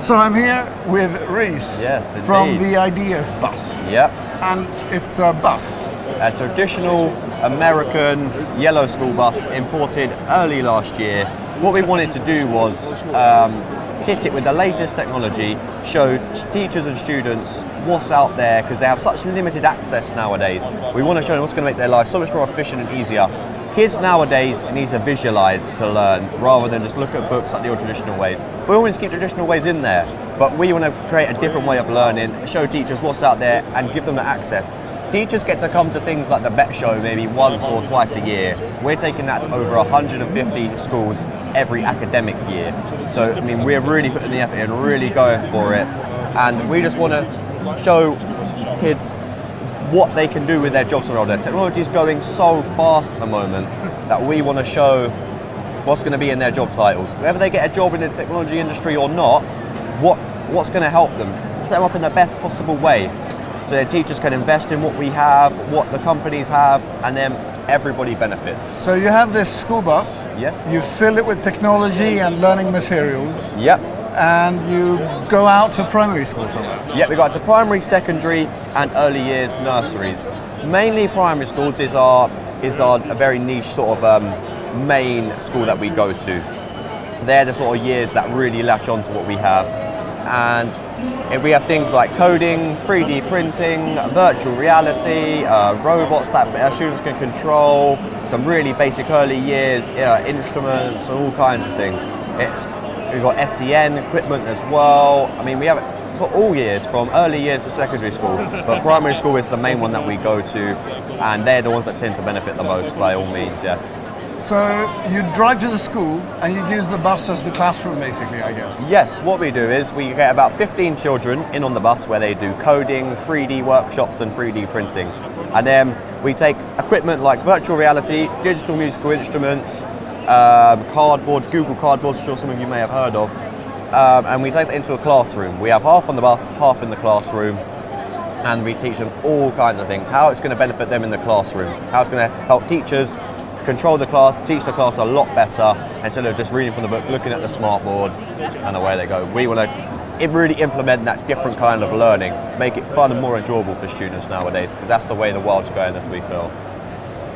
So I'm here with Reese Yes, from the Ideas Bus, Yep. and it's a bus. A traditional American yellow school bus imported early last year. What we wanted to do was um, hit it with the latest technology, show teachers and students what's out there because they have such limited access nowadays. We want to show them what's going to make their lives so much more efficient and easier. Kids nowadays need to visualize to learn rather than just look at books like the old traditional ways. We always keep traditional ways in there, but we want to create a different way of learning, show teachers what's out there and give them the access. Teachers get to come to things like the BETT show maybe once or twice a year. We're taking that to over 150 schools every academic year. So, I mean, we're really putting the effort in, really going for it. And we just want to show kids what they can do with their jobs around there. Technology is going so fast at the moment that we want to show what's going to be in their job titles. Whether they get a job in the technology industry or not, what what's going to help them? Set them up in the best possible way. So their teachers can invest in what we have, what the companies have, and then everybody benefits. So you have this school bus. Yes. You fill it with technology and learning materials, Yep. And you go out to primary school somewhere. Yep, we got to primary, secondary, and early years nurseries. Mainly primary schools is our is our a very niche sort of um, main school that we go to. They're the sort of years that really latch on to what we have, and if we have things like coding, 3D printing, virtual reality, uh, robots that our students can control, some really basic early years uh, instruments, and all kinds of things. It's, we've got SEN equipment as well. I mean, we have it for all years, from early years to secondary school. But primary school is the main one that we go to, and they're the ones that tend to benefit the most, by all means, yes. So you drive to the school and you use the bus as the classroom, basically, I guess. Yes, what we do is we get about 15 children in on the bus where they do coding, 3D workshops, and 3D printing. And then we take equipment like virtual reality, digital musical instruments, um, cardboard, Google Cardboard, I'm sure some of you may have heard of, um, and we take that into a classroom. We have half on the bus, half in the classroom, and we teach them all kinds of things. How it's going to benefit them in the classroom, how it's going to help teachers control the class, teach the class a lot better instead of just reading from the book, looking at the smartboard, and away they go. We want to really implement that different kind of learning, make it fun and more enjoyable for students nowadays, because that's the way the world's going, as we feel.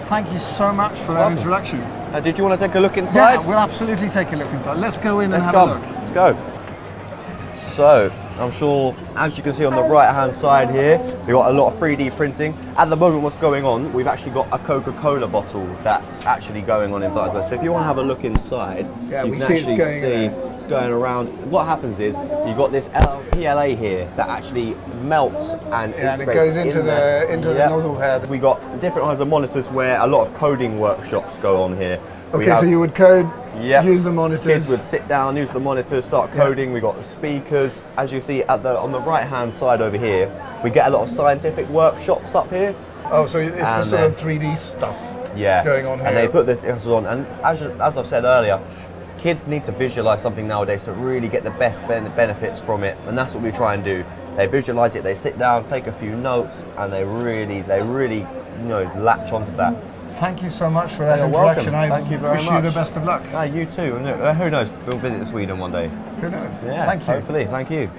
Thank you so much for that Welcome. introduction. Uh, did you want to take a look inside? Yeah, we'll absolutely take a look inside. Let's go in Let's and go. have a look. Let's go. So, I'm sure, as you can see on the right hand side here, we've got a lot of 3D printing. At the moment, what's going on, we've actually got a Coca-Cola bottle that's actually going on inside. So if you want to have a look inside, Yeah, you we can see actually going see there. it's going around. What happens is, you've got this L- PLA here that actually melts and Yeah, and it goes into in the- there. into the nozzle head. We got different kinds of monitors where a lot of coding workshops go on here. Okay, so you would code, yeah. use the monitors. Kids would sit down, use the monitors, start coding. We got the speakers. As you see at the on the right hand side over here, we get a lot of scientific workshops up here. Oh, so it's the sort uh, of 3D stuff Yeah, going on here. And they put the emphasis on. And as, as I've said earlier, kids need to visualize something nowadays to really get the best ben- benefits from it, and that's what we try and do. They visualize it. They sit down, take a few notes, and they really, they really, you know, latch onto that. Thank you so much for that You're introduction. welcome. I Thank you very wish you the best of luck. Ah, you too. And, uh, Who knows? We'll visit Sweden one day. Who knows? Yeah, Thank you. hopefully. Thank you.